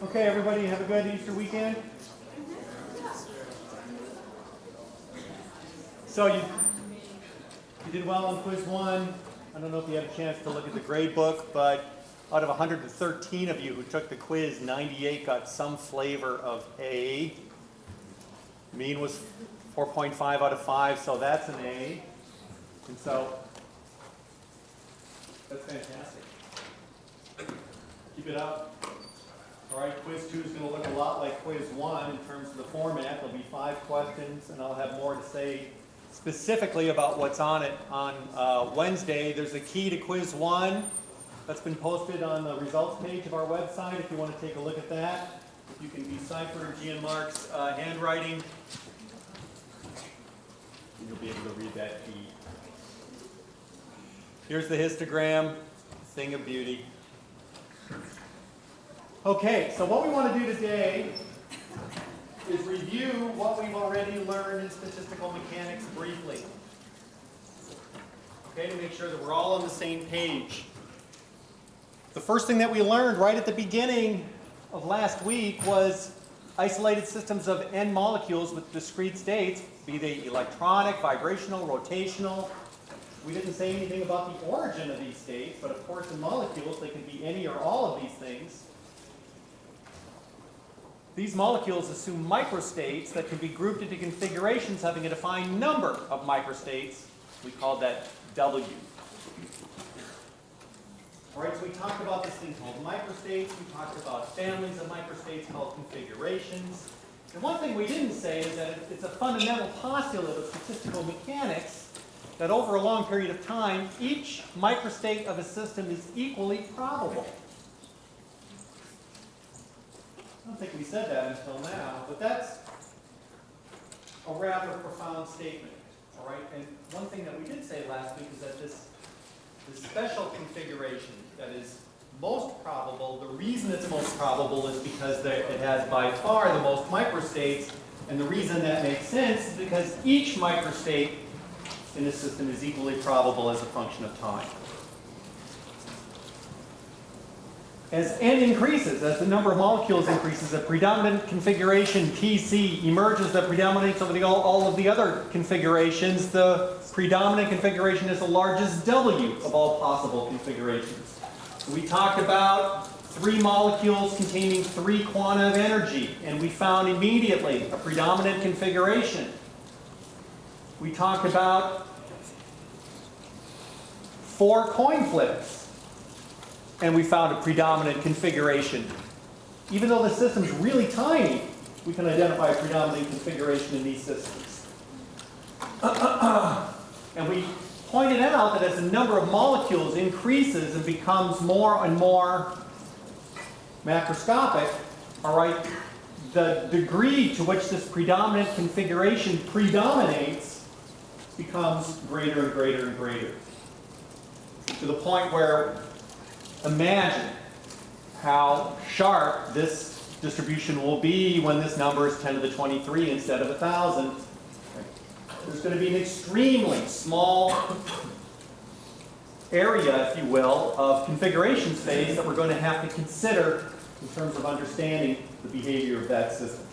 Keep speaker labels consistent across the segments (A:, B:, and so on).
A: Okay, everybody, have a good Easter weekend. So you, you did well on quiz one. I don't know if you had a chance to look at the grade book, but out of 113 of you who took the quiz, 98 got some flavor of A. Mean was 4.5 out of 5, so that's an A. And so, that's fantastic. Keep it up. All right, quiz two is going to look a lot like quiz one in terms of the format. There'll be five questions, and I'll have more to say specifically about what's on it on uh, Wednesday. There's a key to quiz one that's been posted on the results page of our website if you want to take a look at that. You can decipher Gian Mark's uh, handwriting. You'll be able to read that key. Here's the histogram, thing of beauty. Okay, so what we want to do today is review what we've already learned in statistical mechanics briefly. Okay, to make sure that we're all on the same page. The first thing that we learned right at the beginning of last week was isolated systems of n molecules with discrete states, be they electronic, vibrational, rotational. We didn't say anything about the origin of these states, but of course in molecules they can be any or all of these things. These molecules assume microstates that can be grouped into configurations having a defined number of microstates. We call that W. All right, so we talked about this thing called microstates. We talked about families of microstates called configurations. And one thing we didn't say is that it's a fundamental postulate of statistical mechanics that over a long period of time, each microstate of a system is equally probable. I don't think we said that until now, but that's a rather profound statement. All right, and one thing that we did say last week is that this, this special configuration that is most probable, the reason it's most probable is because it has by far the most microstates, and the reason that makes sense is because each microstate in the system is equally probable as a function of time. As n increases, as the number of molecules increases, a predominant configuration Tc emerges that predominates over the, all, all of the other configurations. The predominant configuration is the largest W of all possible configurations. We talked about three molecules containing three quanta of energy, and we found immediately a predominant configuration. We talked about four coin flips and we found a predominant configuration. Even though the system's really tiny, we can identify a predominant configuration in these systems. and we pointed out that as the number of molecules increases and becomes more and more macroscopic, all right, the degree to which this predominant configuration predominates becomes greater and greater and greater. To the point where imagine how sharp this distribution will be when this number is 10 to the 23 instead of 1,000. There's going to be an extremely small area, if you will, of configuration space that we're going to have to consider in terms of understanding the behavior of that system.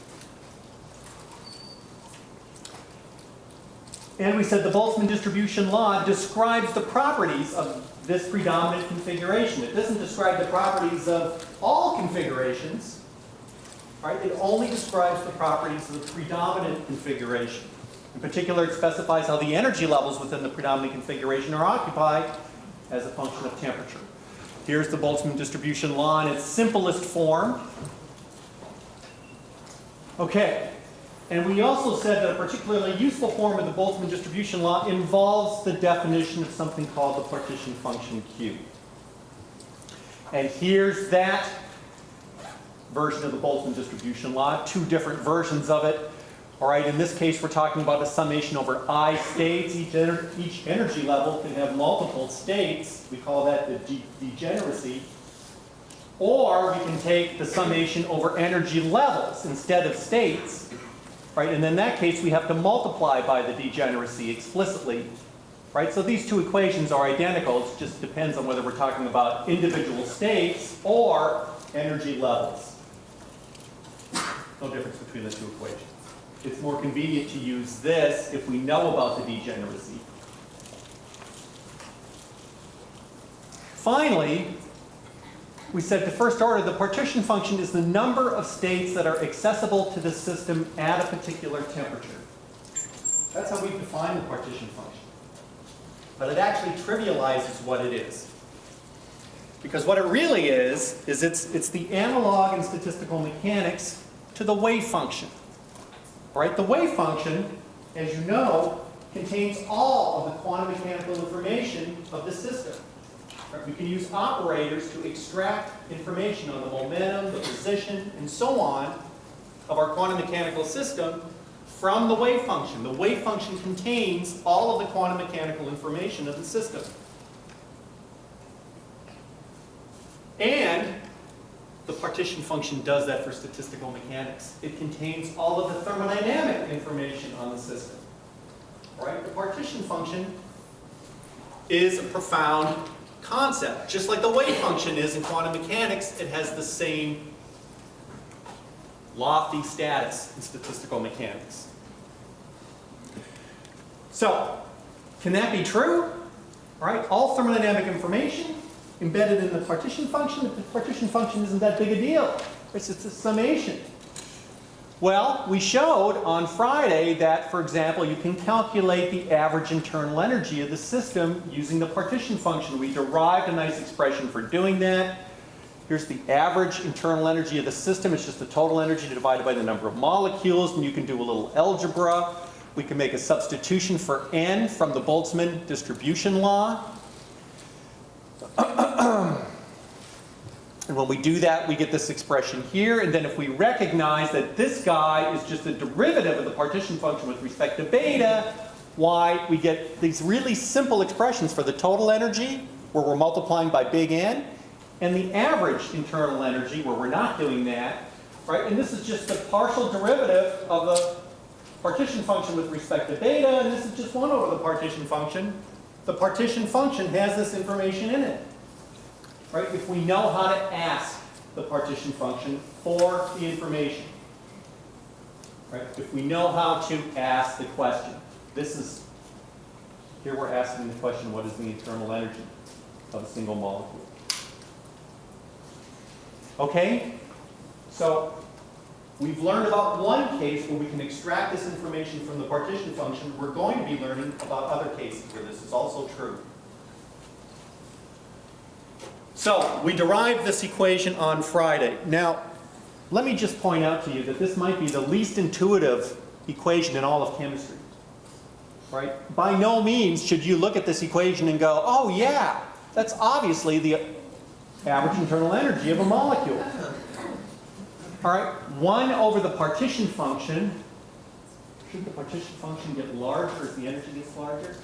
A: And we said the Boltzmann distribution law describes the properties of this predominant configuration. It doesn't describe the properties of all configurations. Right? It only describes the properties of the predominant configuration. In particular, it specifies how the energy levels within the predominant configuration are occupied as a function of temperature. Here's the Boltzmann distribution law in its simplest form. Okay, and we also said that a particularly useful form of the Boltzmann distribution law involves the definition of something called the partition function Q. And here's that version of the Boltzmann distribution law, two different versions of it. All right, in this case, we're talking about a summation over I states. Each, ener each energy level can have multiple states. We call that the de degeneracy. Or we can take the summation over energy levels instead of states right? And in that case, we have to multiply by the degeneracy explicitly, right? So these two equations are identical. It just depends on whether we're talking about individual states or energy levels. No difference between the two equations. It's more convenient to use this if we know about the degeneracy. Finally, we said the first order, the partition function is the number of states that are accessible to the system at a particular temperature. That's how we define the partition function. But it actually trivializes what it is. Because what it really is, is it's, it's the analog in statistical mechanics to the wave function. Right? The wave function, as you know, contains all of the quantum mechanical information of the system. We can use operators to extract information on the momentum, the position, and so on of our quantum mechanical system from the wave function. The wave function contains all of the quantum mechanical information of the system. And the partition function does that for statistical mechanics. It contains all of the thermodynamic information on the system. Right? The partition function is a profound concept. Just like the wave function is in quantum mechanics, it has the same lofty status in statistical mechanics. So, can that be true? All right, all thermodynamic information embedded in the partition function. The partition function isn't that big a deal. It's just a summation. Well, we showed on Friday that, for example, you can calculate the average internal energy of the system using the partition function. We derived a nice expression for doing that. Here's the average internal energy of the system. It's just the total energy divided by the number of molecules, and you can do a little algebra. We can make a substitution for n from the Boltzmann distribution law. And when we do that, we get this expression here. And then if we recognize that this guy is just a derivative of the partition function with respect to beta, why we get these really simple expressions for the total energy, where we're multiplying by big N, and the average internal energy, where we're not doing that, right? And this is just the partial derivative of the partition function with respect to beta, and this is just 1 over the partition function. The partition function has this information in it right? If we know how to ask the partition function for the information, right? If we know how to ask the question, this is, here we're asking the question, what is the internal energy of a single molecule? Okay? So, we've learned about one case where we can extract this information from the partition function. We're going to be learning about other cases where this is also true. So we derived this equation on Friday. Now, let me just point out to you that this might be the least intuitive equation in all of chemistry. Right? By no means should you look at this equation and go, oh yeah, that's obviously the average internal energy of a molecule. All right, 1 over the partition function. Shouldn't the partition function get larger as the energy gets larger?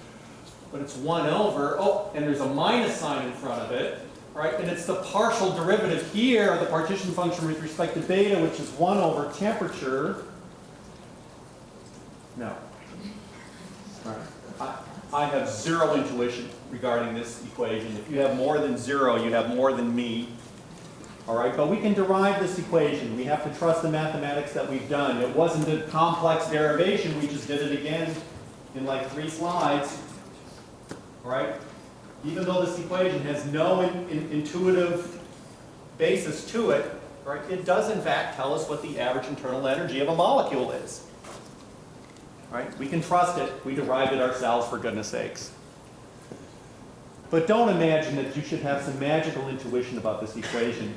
A: But it's 1 over, oh, and there's a minus sign in front of it right? And it's the partial derivative here of the partition function with respect to beta, which is 1 over temperature. No. Right. I, I have zero intuition regarding this equation. If you have more than zero, you have more than me. All right, but we can derive this equation. We have to trust the mathematics that we've done. It wasn't a complex derivation. We just did it again in like three slides. All right, even though this equation has no in, in, intuitive basis to it, right, it does in fact tell us what the average internal energy of a molecule is. Right? We can trust it. We derived it ourselves, for goodness sakes. But don't imagine that you should have some magical intuition about this equation.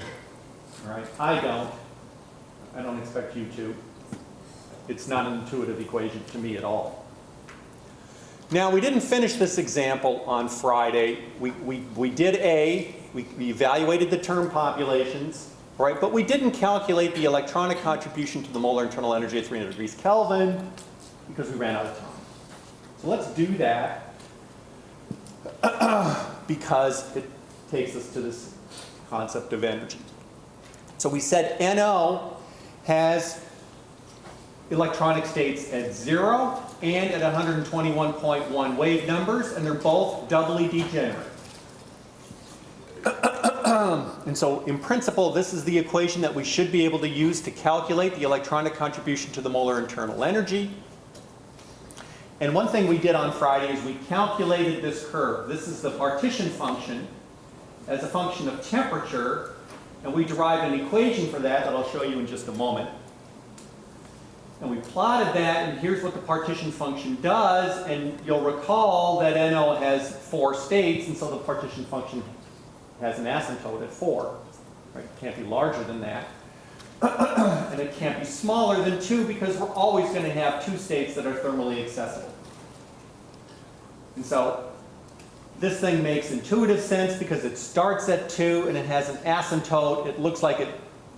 A: Right? I don't. I don't expect you to. It's not an intuitive equation to me at all. Now, we didn't finish this example on Friday. We, we, we did A, we, we evaluated the term populations, right? But we didn't calculate the electronic contribution to the molar internal energy at 300 degrees Kelvin because we ran out of time. So let's do that because it takes us to this concept of energy. So we said NO has electronic states at zero and at 121.1 wave numbers, and they're both doubly degenerate. And so in principle, this is the equation that we should be able to use to calculate the electronic contribution to the molar internal energy. And one thing we did on Friday is we calculated this curve. This is the partition function as a function of temperature, and we derived an equation for that that I'll show you in just a moment. And we plotted that, and here's what the partition function does, and you'll recall that NO has four states, and so the partition function has an asymptote at 4. Right? It can't be larger than that. and it can't be smaller than 2 because we're always going to have two states that are thermally accessible. And so this thing makes intuitive sense because it starts at 2 and it has an asymptote. It looks like it,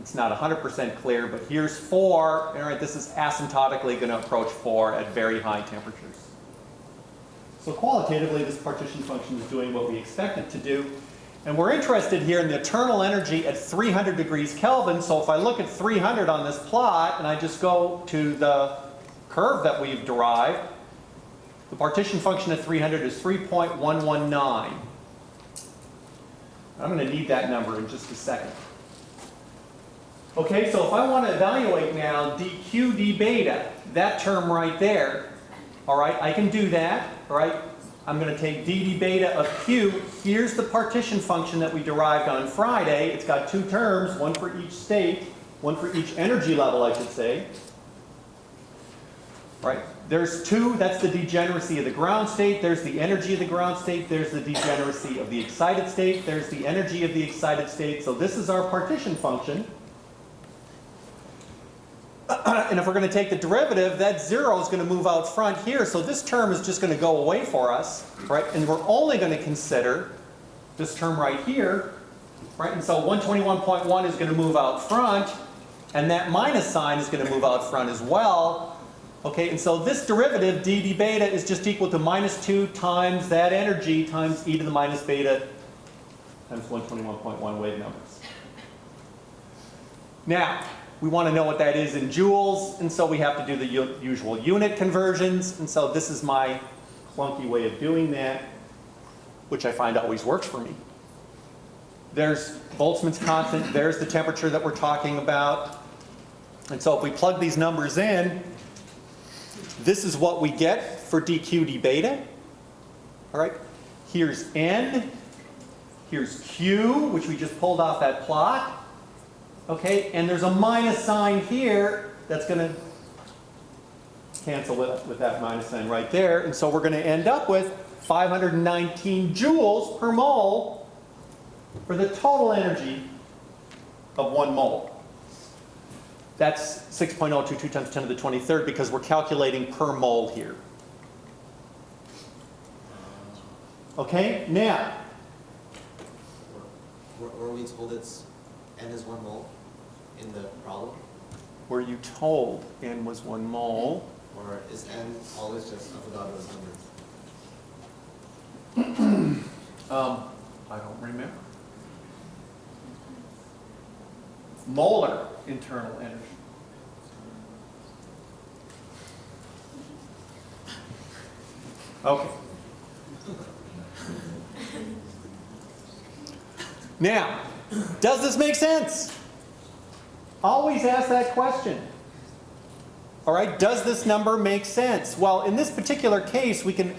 A: it's not 100% clear, but here's 4. All right, this is asymptotically going to approach 4 at very high temperatures. So qualitatively, this partition function is doing what we expect it to do. And we're interested here in the internal energy at 300 degrees Kelvin. So if I look at 300 on this plot and I just go to the curve that we've derived, the partition function at 300 is 3.119. I'm going to need that number in just a second. Okay, so if I want to evaluate now dq d beta, that term right there, all right, I can do that, all right? I'm going to take d d beta of q. Here's the partition function that we derived on Friday. It's got two terms, one for each state, one for each energy level, I should say. Right? There's two, that's the degeneracy of the ground state. There's the energy of the ground state. There's the degeneracy of the excited state. There's the energy of the excited state. So this is our partition function. and if we're going to take the derivative, that zero is going to move out front here. So this term is just going to go away for us, right? And we're only going to consider this term right here, right? And so 121.1 is going to move out front, and that minus sign is going to move out front as well. Okay, and so this derivative, d d beta, is just equal to minus 2 times that energy times e to the minus beta times 121.1 wave numbers. Now, we want to know what that is in joules, and so we have to do the usual unit conversions. And so this is my clunky way of doing that, which I find always works for me. There's Boltzmann's constant, there's the temperature that we're talking about. And so if we plug these numbers in, this is what we get for dq d beta. All right, here's n, here's q, which we just pulled off that plot. Okay, and there's a minus sign here that's going to cancel with, with that minus sign right there. And so we're going to end up with 519 joules per mole for the total energy of one mole. That's 6.022 times 10 to the 23rd because we're calculating per mole here. Okay, now.
B: Were, were we told it's n is one mole? In the problem?
A: Were you told n was one mole?
B: Or is n always just Avogadro's
A: number? um, I don't remember. Molar internal energy. Okay. Now, does this make sense? Always ask that question. All right, does this number make sense? Well, in this particular case, we can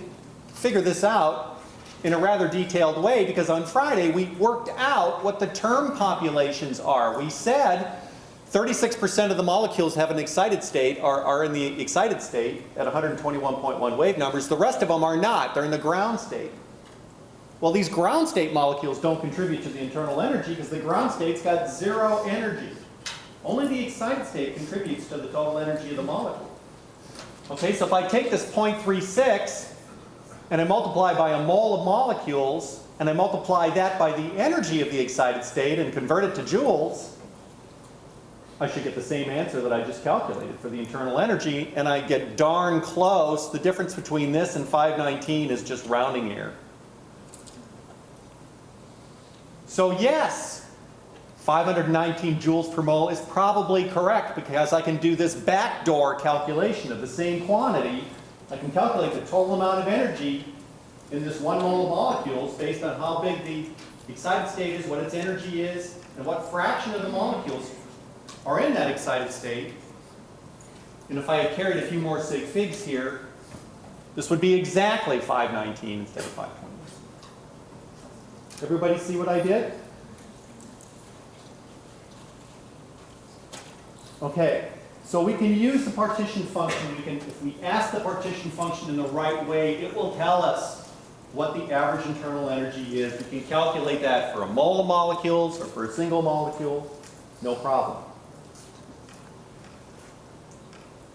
A: figure this out in a rather detailed way because on Friday we worked out what the term populations are. We said 36% of the molecules have an excited state, are, are in the excited state at 121.1 wave numbers. The rest of them are not. They're in the ground state. Well, these ground state molecules don't contribute to the internal energy because the ground state's got zero energy. Only the excited state contributes to the total energy of the molecule. Okay, so if I take this 0.36 and I multiply by a mole of molecules and I multiply that by the energy of the excited state and convert it to joules, I should get the same answer that I just calculated for the internal energy and I get darn close. The difference between this and 519 is just rounding error. So yes, 519 joules per mole is probably correct because I can do this backdoor calculation of the same quantity. I can calculate the total amount of energy in this one mole of molecules based on how big the Excited state is what its energy is and what fraction of the molecules are in that excited state. And if I had carried a few more sig figs here, this would be exactly 519 instead of 520. Everybody see what I did? Okay, so we can use the partition function. We can, if we ask the partition function in the right way, it will tell us what the average internal energy is. We can calculate that for a mole of molecules or for a single molecule, no problem.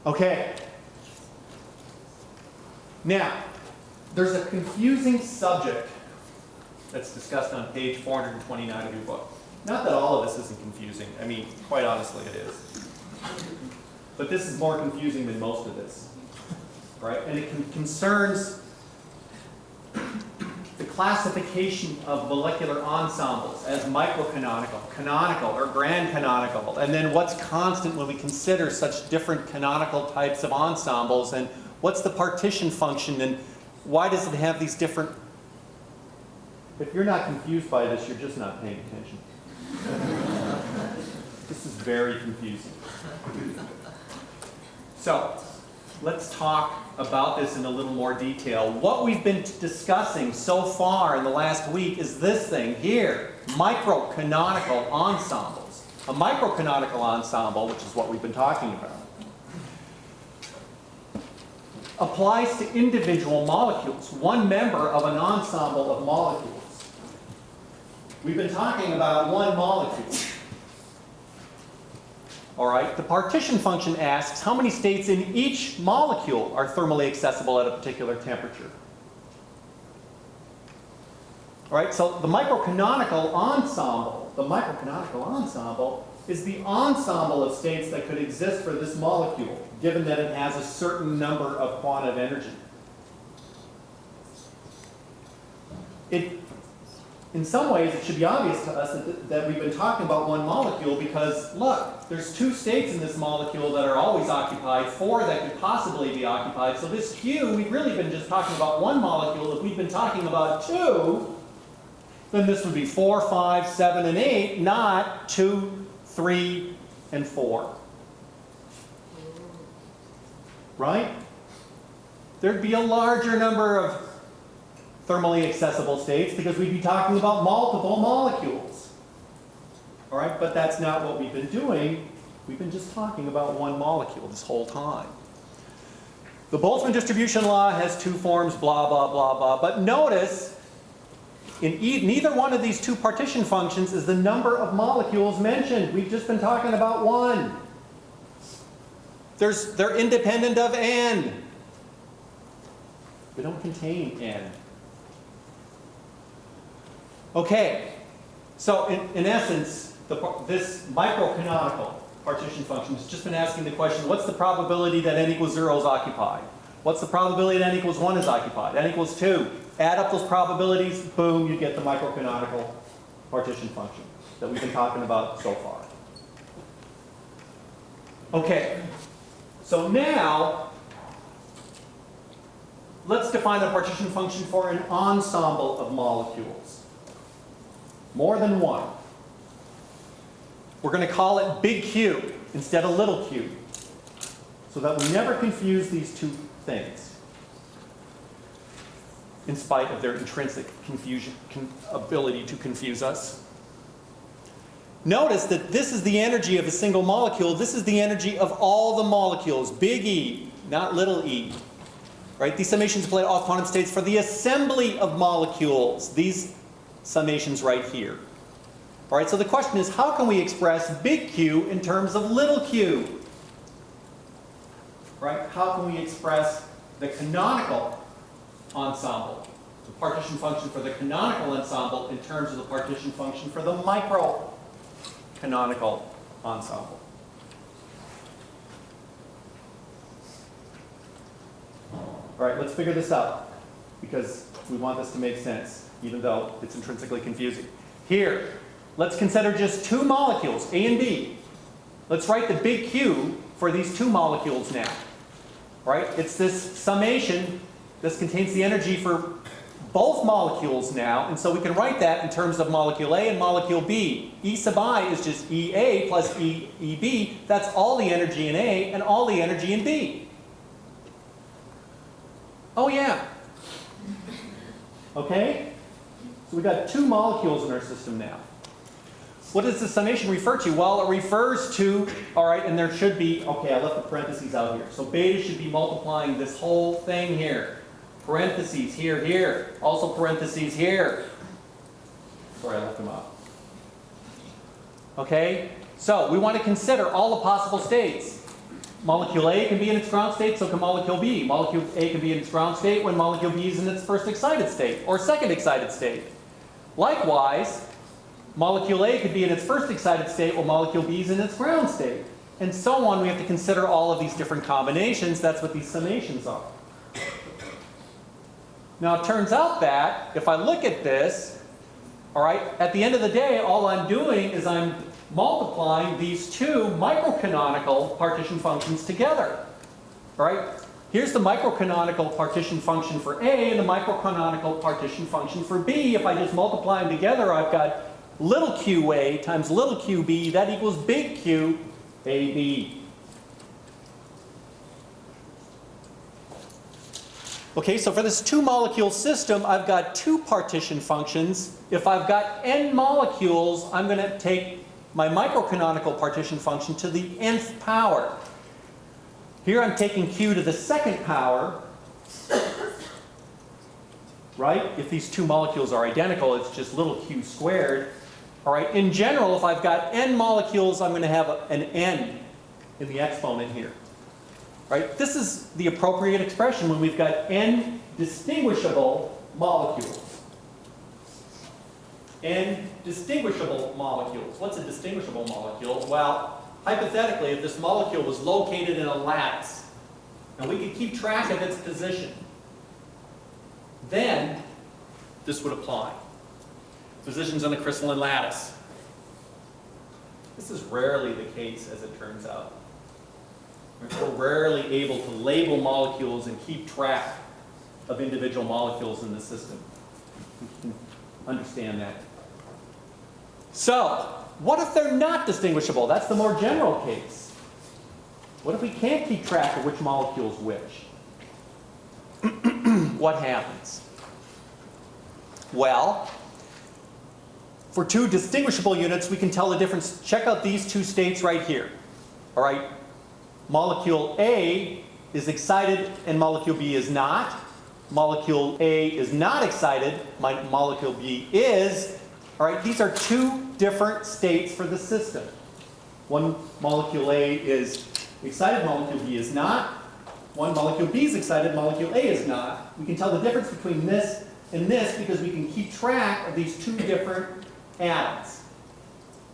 A: Okay. Now, there's a confusing subject that's discussed on page 429 of your book. Not that all of this isn't confusing. I mean, quite honestly, it is. But this is more confusing than most of this, right? And it con- concerns the classification of molecular ensembles as microcanonical, canonical, or grand canonical, and then what's constant when we consider such different canonical types of ensembles, and what's the partition function, and why does it have these different... If you're not confused by this, you're just not paying attention. This is very confusing. So, let's talk about this in a little more detail. What we've been discussing so far in the last week is this thing here, microcanonical ensembles. A microcanonical ensemble, which is what we've been talking about, applies to individual molecules, one member of an ensemble of molecules. We've been talking about one molecule. All right, the partition function asks how many states in each molecule are thermally accessible at a particular temperature. All right, so the microcanonical ensemble, the microcanonical ensemble is the ensemble of states that could exist for this molecule, given that it has a certain number of quantum energy. It in some ways, it should be obvious to us that, that we've been talking about one molecule because, look, there's two states in this molecule that are always occupied, four that could possibly be occupied. So this Q, we've really been just talking about one molecule. If we've been talking about two, then this would be four, five, seven, and eight, not two, three, and four. Right? There'd be a larger number of thermally accessible states because we'd be talking about multiple molecules. All right, but that's not what we've been doing. We've been just talking about one molecule this whole time. The Boltzmann distribution law has two forms, blah, blah, blah, blah. But notice, in e neither one of these two partition functions is the number of molecules mentioned. We've just been talking about one. There's, they're independent of n. They don't contain n. Okay, so in, in essence, the, this microcanonical partition function has just been asking the question, what's the probability that n equals 0 is occupied? What's the probability that n equals 1 is occupied? n equals 2. Add up those probabilities, boom, you get the microcanonical partition function that we've been talking about so far. Okay, so now let's define a partition function for an ensemble of molecules. More than one. We're going to call it big Q instead of little q, so that we never confuse these two things, in spite of their intrinsic confusion, con- ability to confuse us. Notice that this is the energy of a single molecule. This is the energy of all the molecules, big E, not little e. Right? These summations to all quantum states for the assembly of molecules. These summations right here. All right, so the question is, how can we express big Q in terms of little q? Right? How can we express the canonical ensemble, the partition function for the canonical ensemble in terms of the partition function for the micro canonical ensemble? All right, let's figure this out because we want this to make sense, even though it's intrinsically confusing. Here, let's consider just two molecules, A and B. Let's write the big Q for these two molecules now. Right? It's this summation. This contains the energy for both molecules now, and so we can write that in terms of molecule A and molecule B. E sub i is just EA plus E, EB. That's all the energy in A and all the energy in B. Oh yeah. Okay? So we've got two molecules in our system now. What does the summation refer to? Well, it refers to, all right, and there should be, okay, I left the parentheses out here. So beta should be multiplying this whole thing here. Parentheses here, here. Also parentheses here. Sorry, I left them out. Okay? So we want to consider all the possible states. Molecule A can be in its ground state, so can molecule B. Molecule A can be in its ground state when molecule B is in its first excited state or second excited state. Likewise, molecule A could be in its first excited state while molecule B is in its ground state. And so on, we have to consider all of these different combinations. That's what these summations are. Now it turns out that if I look at this, all right, at the end of the day, all I'm doing is I'm multiplying these two microcanonical partition functions together. All right, here's the microcanonical partition function for A and the microcanonical partition function for B. If I just multiply them together, I've got little QA times little QB, that equals big Q AB. Okay, so for this two molecule system, I've got two partition functions. If I've got n molecules, I'm going to take my microcanonical partition function to the nth power. Here I'm taking q to the second power. Right? If these two molecules are identical, it's just little q squared. All right, in general, if I've got n molecules, I'm going to have an n in the exponent here. Right? This is the appropriate expression when we've got n distinguishable molecules. n distinguishable molecules. What's a distinguishable molecule? Well, hypothetically, if this molecule was located in a lattice, and we could keep track of its position, then this would apply. Positions on a crystalline lattice. This is rarely the case, as it turns out. We're rarely able to label molecules and keep track of individual molecules in the system. Understand that. So, what if they're not distinguishable? That's the more general case. What if we can't keep track of which molecule's which? what happens? Well, for two distinguishable units, we can tell the difference. Check out these two states right here. All right, molecule A is excited and molecule B is not. Molecule A is not excited, molecule B is. All right, these are two different states for the system. One molecule A is excited, molecule B is not. One molecule B is excited, molecule A is not. We can tell the difference between this and this because we can keep track of these two different atoms.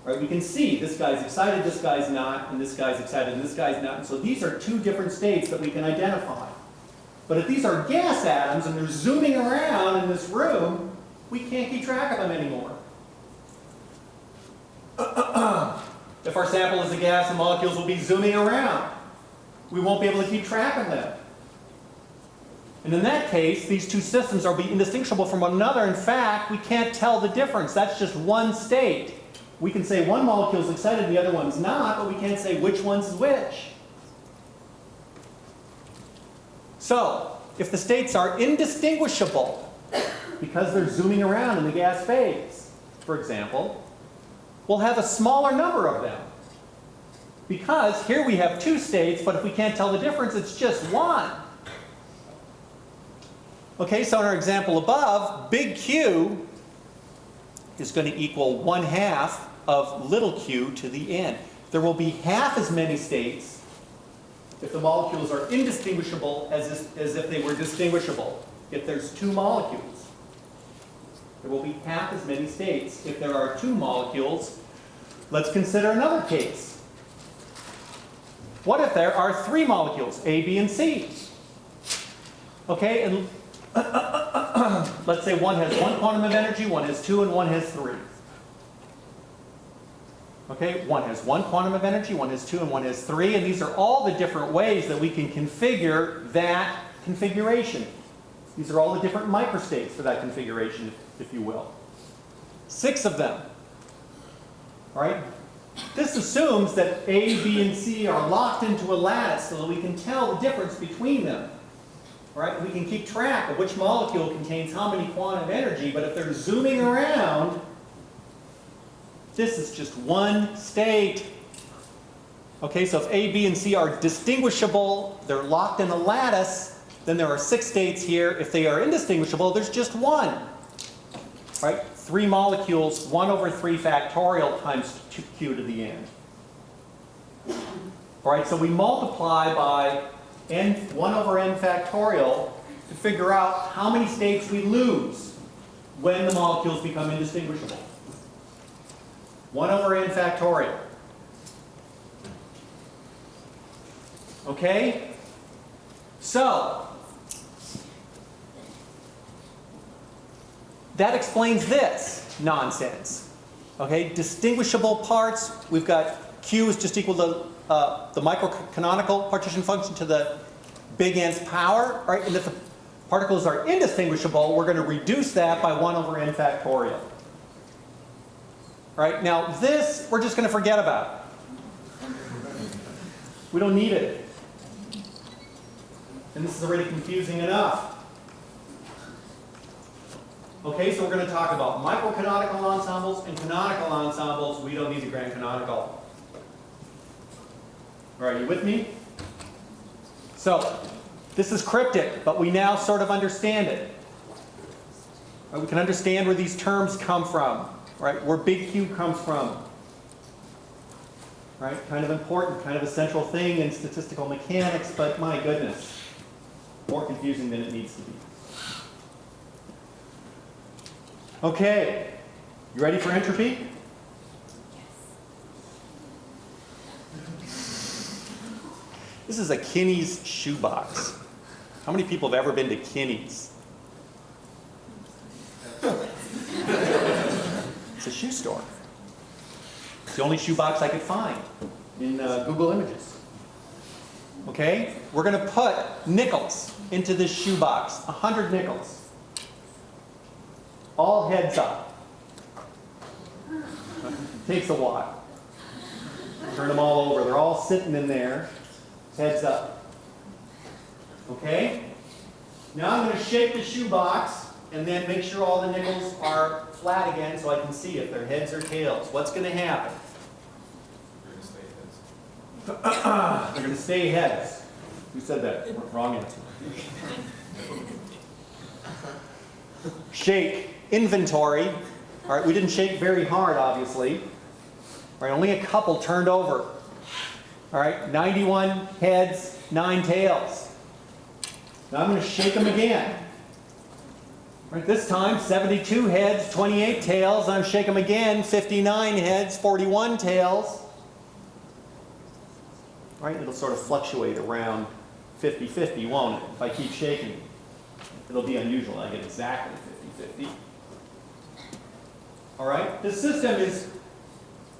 A: Right, we can see this guy's excited, this guy's not, and this guy's excited, and this guy's not. And so these are two different states that we can identify. But if these are gas atoms and they're zooming around in this room, we can't keep track of them anymore. if our sample is a gas, the molecules will be zooming around. We won't be able to keep track of them. And in that case, these two systems are be indistinguishable from one another. In fact, we can't tell the difference. That's just one state. We can say one molecule is excited and the other one's not, but we can't say which one's which. So, if the states are indistinguishable because they're zooming around in the gas phase, for example, we'll have a smaller number of them. Because here we have two states, but if we can't tell the difference, it's just one. Okay, so in our example above, big Q is going to equal 1 half of little q to the n. There will be half as many states if the molecules are indistinguishable as, if- as if they were distinguishable. If there's two molecules, there will be half as many states. If there are two molecules, let's consider another case. What if there are three molecules, A, B, and C? Okay, and let's say one has one quantum of energy, one has two, and one has three. Okay, one has one quantum of energy, one has two, and one has three, and these are all the different ways that we can configure that configuration. These are all the different microstates for that configuration, if you will. Six of them. right? This assumes that A, B, and C are locked into a lattice so that we can tell the difference between them. Right? We can keep track of which molecule contains how many quantum energy, but if they're zooming around, this is just one state. Okay, so if A, B, and C are distinguishable, they're locked in a lattice, then there are six states here. If they are indistinguishable, there's just one. Right? Three molecules, 1 over 3 factorial times two- q to the n. All right, so we multiply by n, 1 over n factorial to figure out how many states we lose when the molecules become indistinguishable. 1 over n factorial. Okay? So, that explains this nonsense. Okay, distinguishable parts, we've got Q is just equal to uh, the microcanonical partition function to the big N's power, right? And if the particles are indistinguishable, we're going to reduce that by 1 over n factorial. Right, now this, we're just going to forget about. We don't need it. And this is already confusing enough. Okay, so we're going to talk about microcanonical ensembles and canonical ensembles. We don't need the grand canonical. Right, you with me? So, this is cryptic, but we now sort of understand it. Right, we can understand where these terms come from, right? Where big Q comes from. Right? Kind of important, kind of a central thing in statistical mechanics, but my goodness, more confusing than it needs to be. Okay, you ready for entropy? This is a Kinney's shoebox. How many people have ever been to Kinney's? It's a shoe store. It's the only shoebox I could find in uh, Google Images. Okay, we're going to put nickels into this shoebox, 100 nickels. All heads up. Takes a while. Turn them all over. They're all sitting in there, heads up. Okay? Now I'm going to shake the shoebox and then make sure all the nickels are flat again so I can see if they're heads or tails. What's going to happen? They're going to stay heads. They're going to stay heads. Who said that? Wrong answer. Shake inventory. All right, we didn't shake very hard, obviously. All right, only a couple turned over. All right, 91 heads, 9 tails. Now I'm going to shake them again. All right, this time 72 heads, 28 tails. I'm shake them again, 59 heads, 41 tails. Right, it'll sort of fluctuate around 50-50, won't it? If I keep shaking, it'll be unusual. I get exactly 50-50. All right, the system is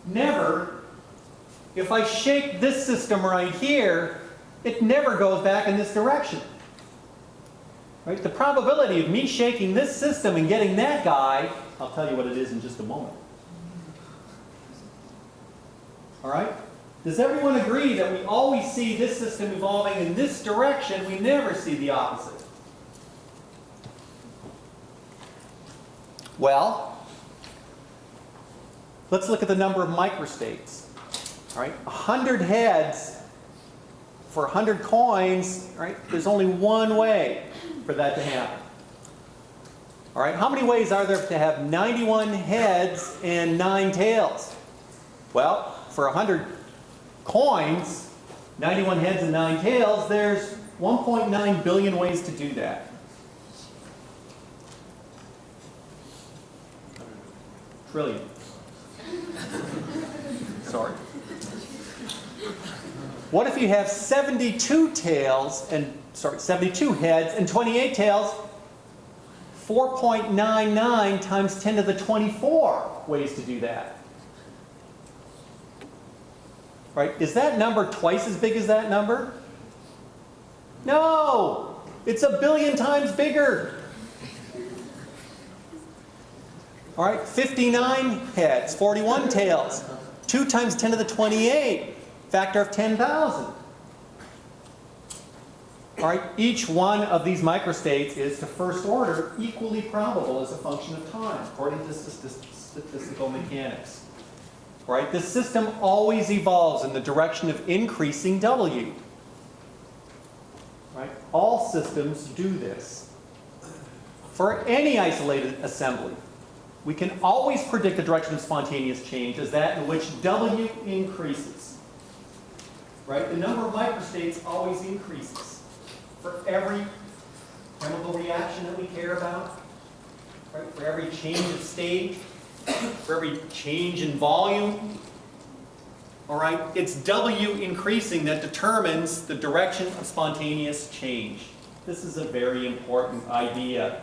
A: never, if I shake this system right here, it never goes back in this direction. Right? The probability of me shaking this system and getting that guy, I'll tell you what it is in just a moment. All right? Does everyone agree that we always see this system evolving in this direction, we never see the opposite? Well, let's look at the number of microstates. All right, 100 heads for 100 coins, right? There's only one way for that to happen. All right, how many ways are there to have 91 heads and 9 tails? Well, for 100 coins, 91 heads and 9 tails, there's 1.9 billion ways to do that. Trillion. Sorry. What if you have 72 tails and, sorry, 72 heads and 28 tails? 4.99 times 10 to the 24 ways to do that. Right? Is that number twice as big as that number? No! It's a billion times bigger. All right, 59 heads, 41 tails, 2 times 10 to the 28, factor of 10,000. All right, each one of these microstates is to first order equally probable as a function of time, according to statistical mechanics. All right, this system always evolves in the direction of increasing W. Right? All systems do this. For any isolated assembly, we can always predict the direction of spontaneous change as that in which W increases. Right? The number of microstates always increases for every chemical reaction that we care about, right? for every change of state, for every change in volume. All right, it's W increasing that determines the direction of spontaneous change. This is a very important idea.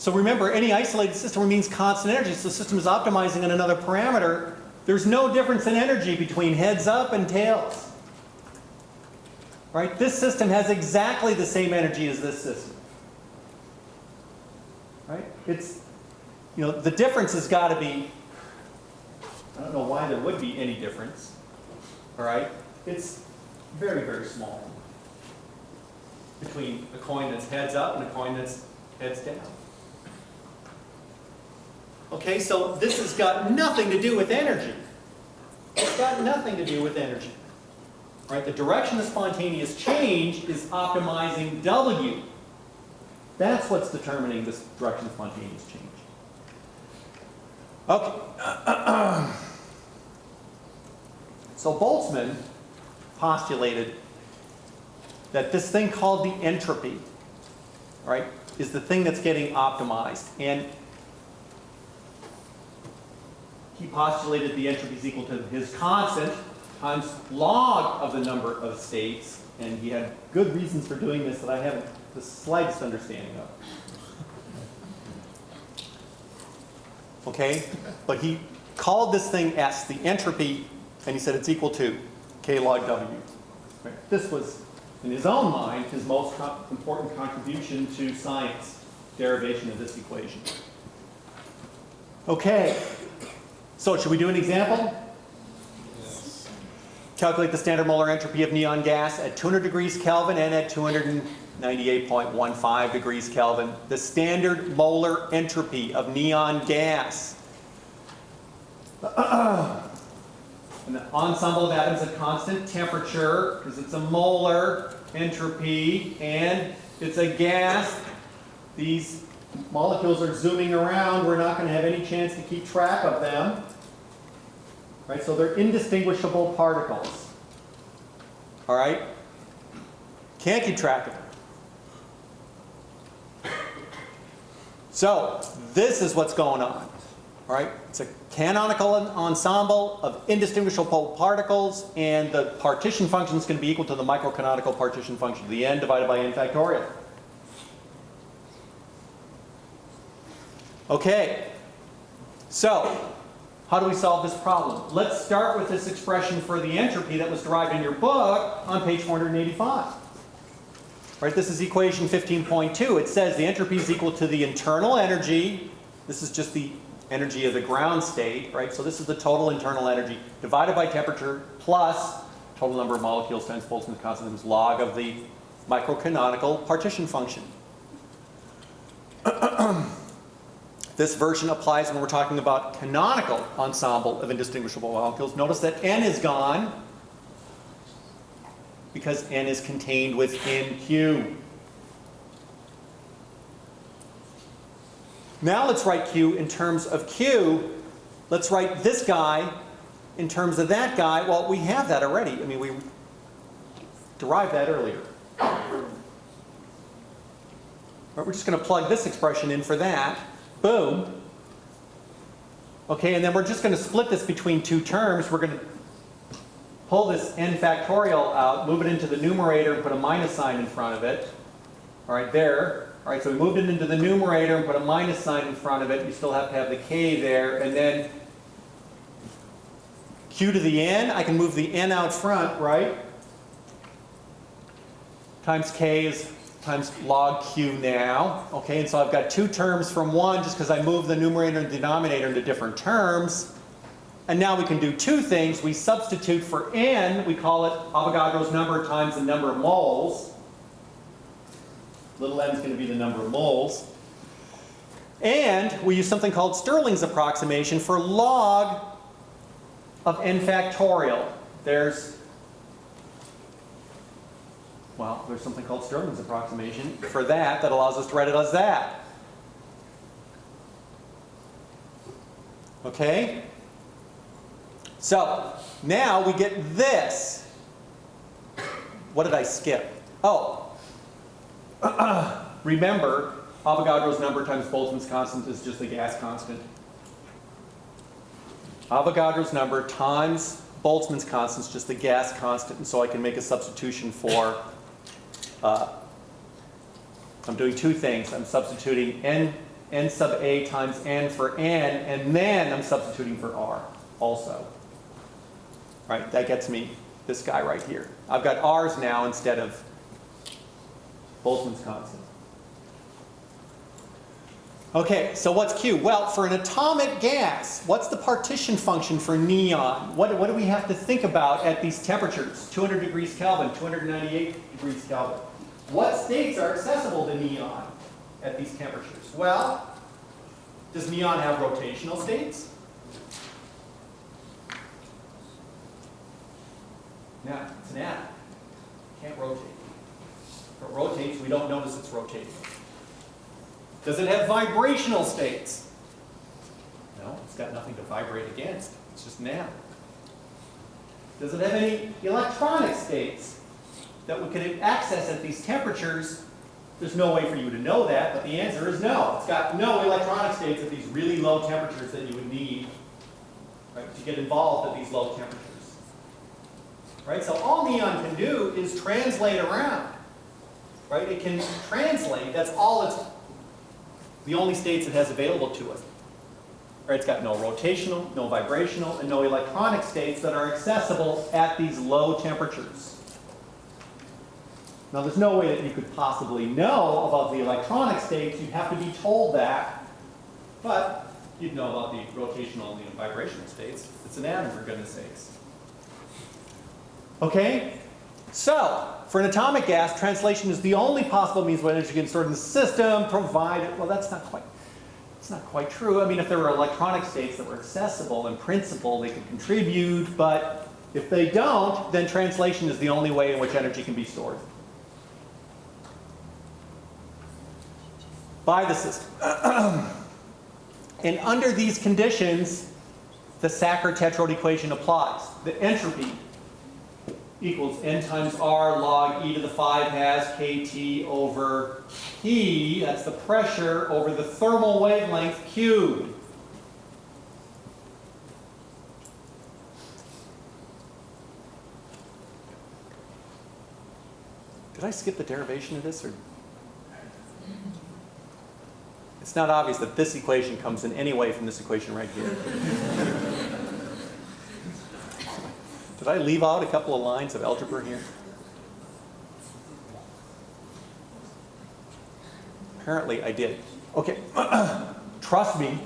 A: So remember, any isolated system means constant energy, so the system is optimizing on another parameter. There's no difference in energy between heads up and tails. Right? This system has exactly the same energy as this system. Right? It's, you know, the difference has got to be, I don't know why there would be any difference. All right? It's very, very small between a coin that's heads up and a coin that's heads down. Okay, so this has got nothing to do with energy. It's got nothing to do with energy. Right? The direction of spontaneous change is optimizing W. That's what's determining this direction of spontaneous change. Okay. So Boltzmann postulated that this thing called the entropy, right, is the thing that's getting optimized. And he postulated the entropy is equal to his constant times log of the number of states, and he had good reasons for doing this that I haven't the slightest understanding of. Okay? But he called this thing S, the entropy, and he said it's equal to K log W. Right? This was, in his own mind, his most co- important contribution to science, derivation of this equation. Okay. So should we do an example? Calculate the standard molar entropy of neon gas at 200 degrees Kelvin and at 298.15 degrees Kelvin. The standard molar entropy of neon gas. And the ensemble of atoms at constant temperature, because it's a molar entropy, and it's a gas. These molecules are zooming around. We're not going to have any chance to keep track of them. Right, so they're indistinguishable particles. All right? Can't keep track of them. So, this is what's going on. All right? It's a canonical ensemble of indistinguishable particles, and the partition function is going to be equal to the microcanonical partition function, the n divided by n factorial. Okay. So, how do we solve this problem? Let's start with this expression for the entropy that was derived in your book on page 485. Right, this is equation 15.2. It says the entropy is equal to the internal energy. This is just the energy of the ground state, right? So this is the total internal energy divided by temperature plus total number of molecules times Boltzmann's constant log of the microcanonical partition function. This version applies when we're talking about canonical ensemble of indistinguishable molecules. Notice that n is gone because n is contained within Q. Now let's write Q in terms of Q. Let's write this guy in terms of that guy. Well, we have that already. I mean, we derived that earlier. Right, we're just going to plug this expression in for that. Boom. Okay, and then we're just going to split this between two terms. We're going to pull this n factorial out, move it into the numerator, and put a minus sign in front of it. All right, there. All right, so we moved it into the numerator and put a minus sign in front of it. You still have to have the k there. And then q to the n, I can move the n out front, right? times k is times log q now. Okay, and so I've got two terms from one just because I moved the numerator and denominator into different terms. And now we can do two things. We substitute for n, we call it Avogadro's number times the number of moles. Little n is going to be the number of moles. And we use something called Stirling's approximation for log of n factorial. There's, well, there's something called Stirling's approximation for that that allows us to write it as that. Okay? So, now we get this. What did I skip? Oh, remember, Avogadro's number times Boltzmann's constant is just the gas constant. Avogadro's number times Boltzmann's constant is just the gas constant, and so I can make a substitution for, uh, I'm doing two things. I'm substituting n, n sub a times n for n, and then I'm substituting for r also. Right, that gets me this guy right here. I've got r's now instead of Boltzmann's constant. Okay, so what's Q? Well, for an atomic gas, what's the partition function for neon? What, what do we have to think about at these temperatures? 200 degrees Kelvin, 298 degrees Kelvin. What states are accessible to neon at these temperatures? Well, does neon have rotational states? No, it's an atom. Can't rotate. If it rotates, we don't notice it's rotating. Does it have vibrational states? No, it's got nothing to vibrate against. It's just an atom. Does it have any electronic states that we could access at these temperatures? There's no way for you to know that, but the answer is no. It's got no electronic states at these really low temperatures that you would need right, to get involved at these low temperatures. Right? So all neon can do is translate around. Right? It can translate. That's all it's the only states it has available to us. Right? It's got no rotational, no vibrational, and no electronic states that are accessible at these low temperatures. Now there's no way that you could possibly know about the electronic states. You'd have to be told that. But you'd know about the rotational and the vibrational states. It's an atom, for goodness sakes. Okay? So, for an atomic gas, translation is the only possible means by which you can store in the system, provided, well, that's not quite, it's not quite true. I mean, if there were electronic states that were accessible, in principle, they could contribute, but if they don't, then translation is the only way in which energy can be stored. By the system. and under these conditions, the Sackur-Tetrode equation applies. The entropy equals n times r log e to the 5 has kt over p, that's the pressure, over the thermal wavelength cubed. Did I skip the derivation of this? or? It's not obvious that this equation comes in any way from this equation right here. Did I leave out a couple of lines of algebra here? Apparently I did. Okay, trust me,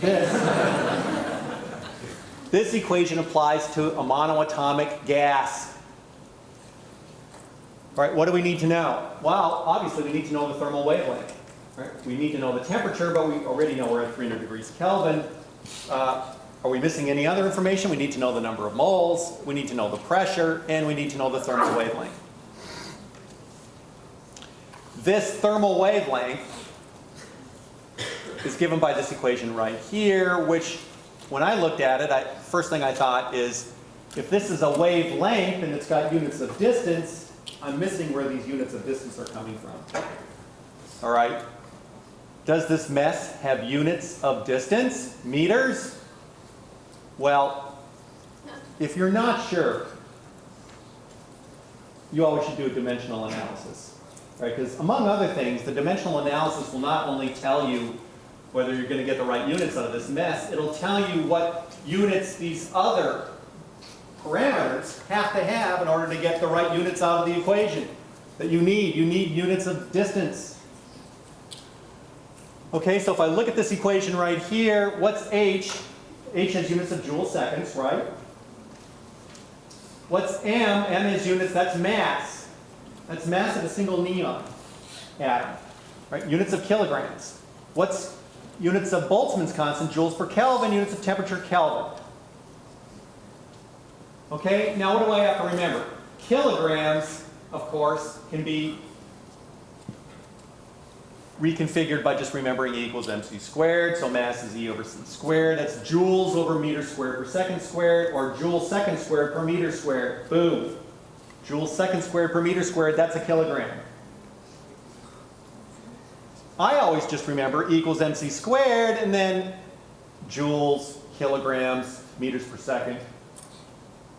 A: this, this equation applies to a monoatomic gas. All right, what do we need to know? Well, obviously we need to know the thermal wavelength. Right? We need to know the temperature, but we already know we're at 300 degrees Kelvin. Uh, are we missing any other information? We need to know the number of moles, we need to know the pressure, and we need to know the thermal wavelength. This thermal wavelength is given by this equation right here, which when I looked at it, I, first thing I thought is, if this is a wavelength and it's got units of distance, I'm missing where these units of distance are coming from. All right? Does this mess have units of distance? Meters? Well, if you're not sure, you always should do a dimensional analysis. Right? Because among other things, the dimensional analysis will not only tell you whether you're going to get the right units out of this mess, it'll tell you what units these other parameters have to have in order to get the right units out of the equation. that you need. You need units of distance. Okay, so if I look at this equation right here, what's H? H has units of joule seconds, right? What's M? M is units, that's mass. That's mass of a single neon atom, right? Units of kilograms. What's units of Boltzmann's constant? Joules per Kelvin, units of temperature Kelvin. Okay, now what do I have to remember? Kilograms, of course, can be reconfigured by just remembering E equals mc squared, so mass is E over c squared. That's joules over meter squared per second squared, or joule second squared per meter squared. Boom. Joule second squared per meter squared, that's a kilogram. I always just remember E equals mc squared, and then joules, kilograms, meters per second.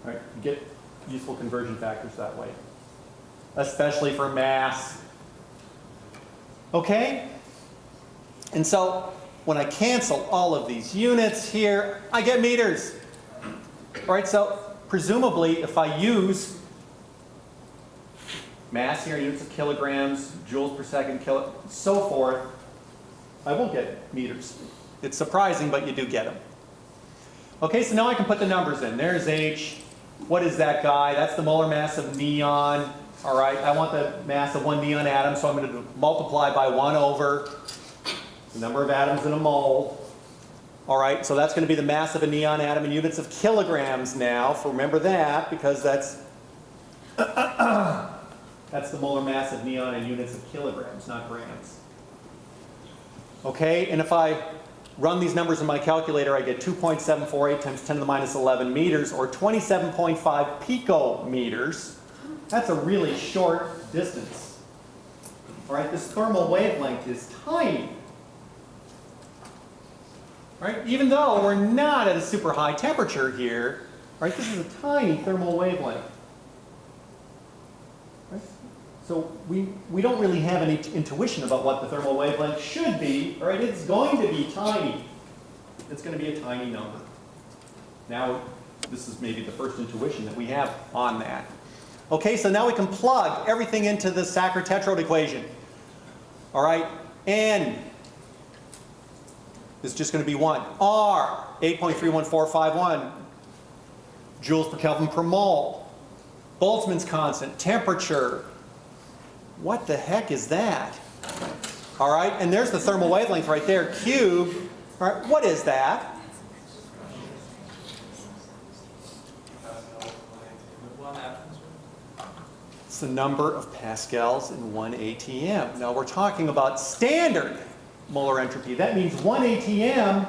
A: All right, get useful conversion factors that way, especially for mass. Okay? And so when I cancel all of these units here, I get meters. All right, so presumably if I use mass here, units of kilograms, joules per second, kilo, so forth, I will get meters. It's surprising, but you do get them. Okay, so now I can put the numbers in. There's H. What is that guy? That's the molar mass of neon. All right, I want the mass of one neon atom, so I'm going to multiply by 1 over the number of atoms in a mole. All right, so that's going to be the mass of a neon atom in units of kilograms now. For remember that, because that's that's the molar mass of neon in units of kilograms, not grams. Okay, and if I run these numbers in my calculator, I get 2.748 times 10 to the minus 11 meters, or 27.5 picometers. That's a really short distance. All right, this thermal wavelength is tiny. Right, even though we're not at a super high temperature here, right, this is a tiny thermal wavelength. Right? So we, we don't really have any intuition about what the thermal wavelength should be, all right, it's going to be tiny. It's going to be a tiny number. Now, this is maybe the first intuition that we have on that. Okay, so now we can plug everything into the Sackur-Tetrode equation. All right, N is just going to be 1. R, 8.31451 joules per Kelvin per mole. Boltzmann's constant, temperature. What the heck is that? All right, and there's the thermal wavelength right there, cube. All right, what is that? It's the number of pascals in one ATM. Now we're talking about standard molar entropy. That means one ATM,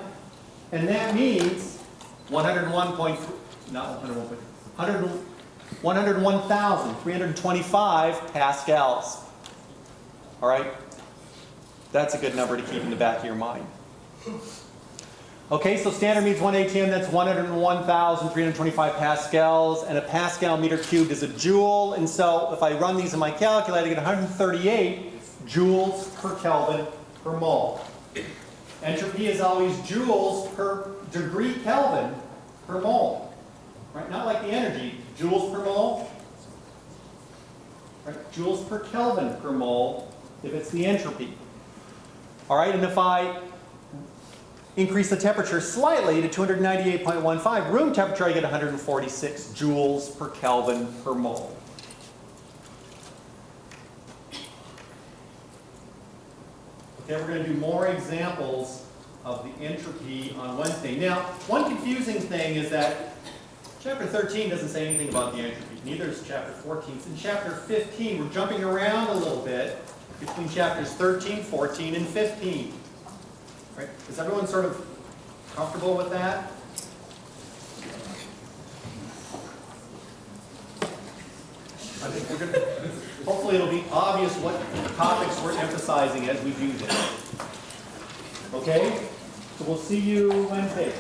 A: and that means 101 point, not 101, 100, 101,325 pascals. All right? That's a good number to keep in the back of your mind. Okay, so standard means one ATM, that's 101,325 pascals, and a pascal meter cubed is a joule, and so if I run these in my calculator, I get 138 joules per Kelvin per mole. Entropy is always joules per degree Kelvin per mole. Right? Not like the energy, joules per mole. Right? Joules per Kelvin per mole if it's the entropy. All right, and if I increase the temperature slightly to 298.15, room temperature I get 146 joules per Kelvin per mole. Okay, we're going to do more examples of the entropy on Wednesday. Now, one confusing thing is that chapter 13 doesn't say anything about the entropy. Neither does chapter 14. It's in chapter 15. We're jumping around a little bit between chapters 13, 14, and 15. Right? Is everyone sort of comfortable with that? I think we're to, hopefully it'll be obvious what topics we're emphasizing as we do this. Okay? So we'll see you Wednesday.